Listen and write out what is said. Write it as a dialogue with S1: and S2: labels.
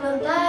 S1: plantar